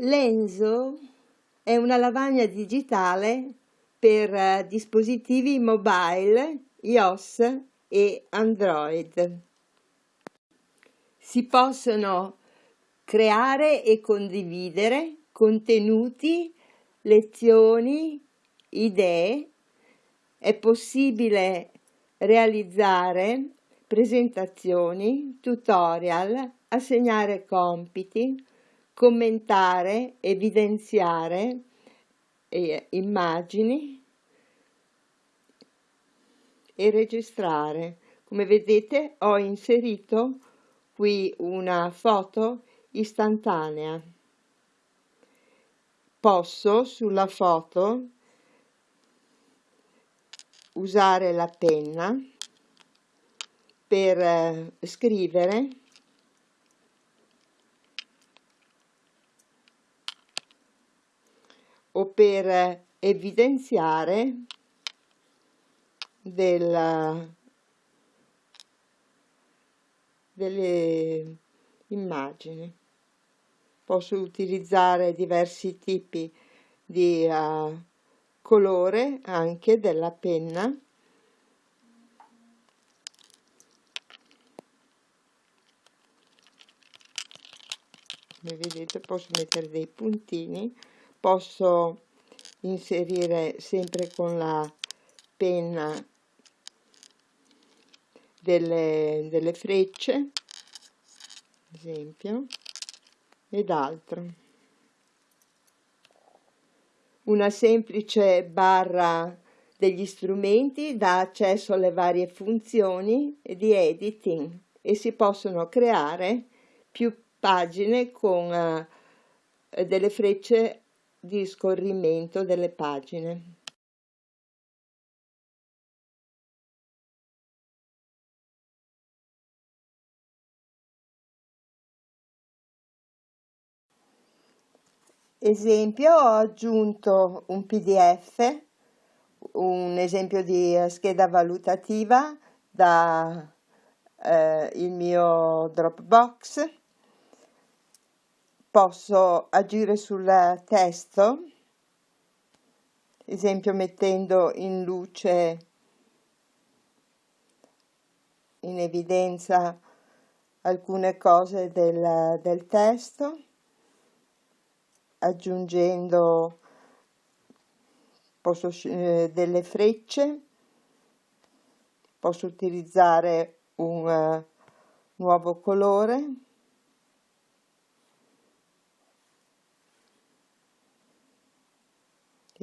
Lenzo è una lavagna digitale per eh, dispositivi mobile, iOS e Android. Si possono creare e condividere contenuti, lezioni, idee. È possibile realizzare presentazioni, tutorial, assegnare compiti, commentare, evidenziare eh, immagini e registrare. Come vedete ho inserito qui una foto istantanea. Posso sulla foto usare la penna per eh, scrivere o per evidenziare della, delle immagini. Posso utilizzare diversi tipi di uh, colore anche della penna come vedete posso mettere dei puntini posso inserire sempre con la penna delle, delle frecce esempio ed altro. Una semplice barra degli strumenti dà accesso alle varie funzioni di editing e si possono creare più pagine con uh, delle frecce di scorrimento delle pagine. Esempio, ho aggiunto un pdf, un esempio di scheda valutativa da eh, il mio Dropbox posso agire sul testo, esempio mettendo in luce, in evidenza alcune cose del, del testo, aggiungendo posso, eh, delle frecce, posso utilizzare un uh, nuovo colore,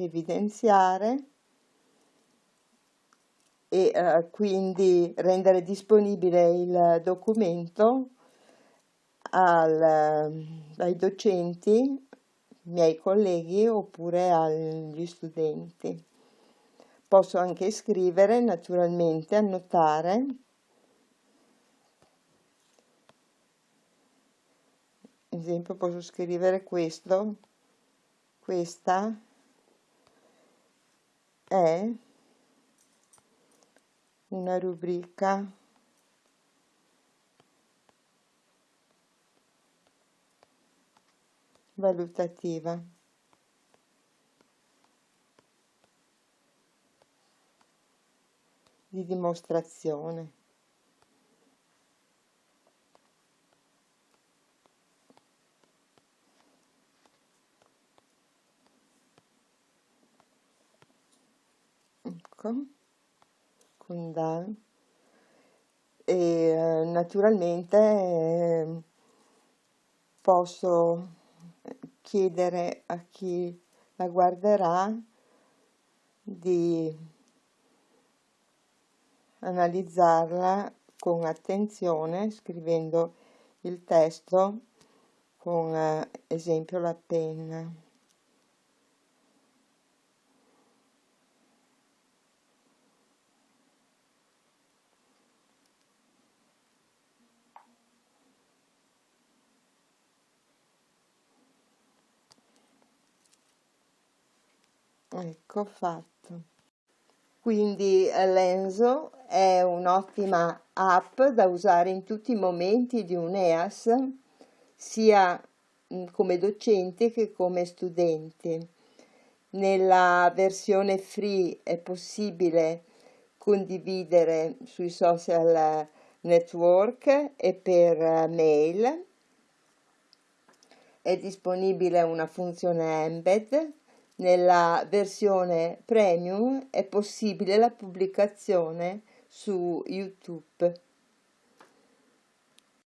evidenziare e eh, quindi rendere disponibile il documento al, eh, ai docenti, miei colleghi oppure agli studenti. Posso anche scrivere, naturalmente, annotare. Ad esempio posso scrivere questo, questa è una rubrica valutativa. di dimostrazione. Ecco con Dan e eh, naturalmente eh, posso chiedere a chi la guarderà di analizzarla con attenzione scrivendo il testo con eh, esempio la penna. Ecco fatto quindi eh, Lenzo è un'ottima app da usare in tutti i momenti di un EAS sia mm, come docenti che come studenti. Nella versione free è possibile condividere sui social network e per mail. È disponibile una funzione embed. Nella versione premium è possibile la pubblicazione su YouTube.